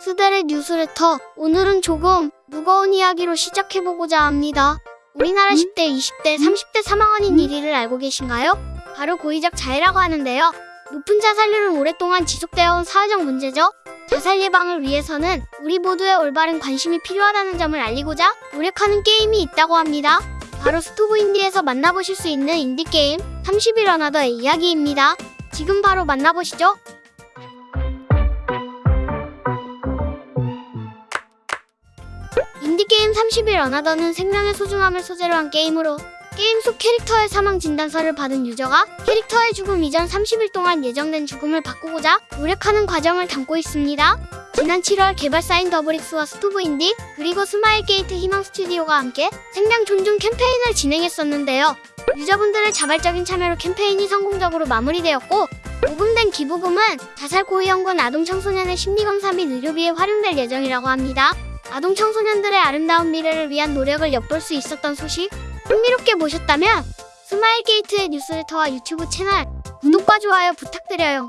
스델의 뉴스레터. 오늘은 조금 무거운 이야기로 시작해보고자 합니다. 우리나라 10대, 20대, 30대 사망원인 1위를 알고 계신가요? 바로 고의적 자해라고 하는데요. 높은 자살률은 오랫동안 지속되어 온 사회적 문제죠. 자살 예방을 위해서는 우리 모두의 올바른 관심이 필요하다는 점을 알리고자 노력하는 게임이 있다고 합니다. 바로 스토브 인디에서 만나보실 수 있는 인디게임 30일 어나더의 이야기입니다. 지금 바로 만나보시죠. 게임 30일 어나더는 생명의 소중함을 소재로 한 게임으로 게임 속 캐릭터의 사망 진단서를 받은 유저가 캐릭터의 죽음 이전 30일 동안 예정된 죽음을 바꾸고자 노력하는 과정을 담고 있습니다. 지난 7월 개발사인 더블릭스와 스토브인디 그리고 스마일게이트 희망 스튜디오가 함께 생명 존중 캠페인을 진행했었는데요. 유저분들의 자발적인 참여로 캠페인이 성공적으로 마무리되었고 모금된 기부금은 자살 고위험군 아동 청소년의 심리검사 및 의료비에 활용될 예정이라고 합니다. 아동 청소년들의 아름다운 미래를 위한 노력을 엿볼 수 있었던 소식 흥미롭게 보셨다면 스마일게이트의 뉴스레터와 유튜브 채널 구독과 좋아요 부탁드려요.